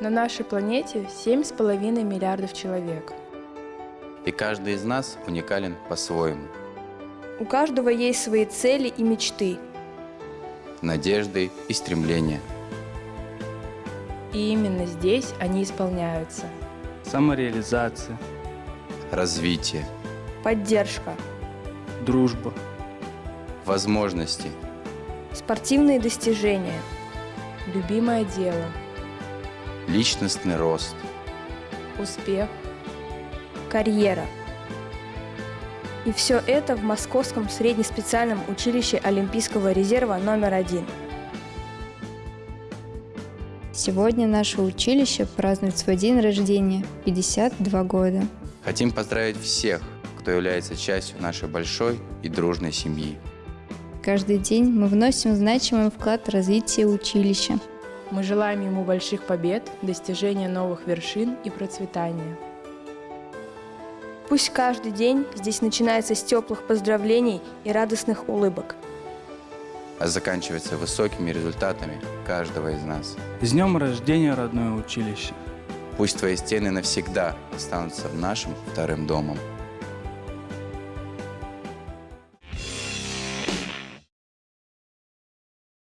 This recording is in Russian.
На нашей планете 7,5 миллиардов человек. И каждый из нас уникален по-своему. У каждого есть свои цели и мечты. Надежды и стремления. И именно здесь они исполняются. Самореализация, Развитие, Поддержка. дружба, возможности, Спортивные достижения. Любимое дело, личностный рост. успех, Карьера. И все это в Московском среднеспециальном училище Олимпийского резерва номер один. Сегодня наше училище празднует свой день рождения – 52 года. Хотим поздравить всех, кто является частью нашей большой и дружной семьи. Каждый день мы вносим значимый вклад в развитие училища. Мы желаем ему больших побед, достижения новых вершин и процветания. Пусть каждый день здесь начинается с теплых поздравлений и радостных улыбок. а заканчивается высокими результатами каждого из нас. С днем рождения, родное училище! Пусть твои стены навсегда останутся нашим вторым домом.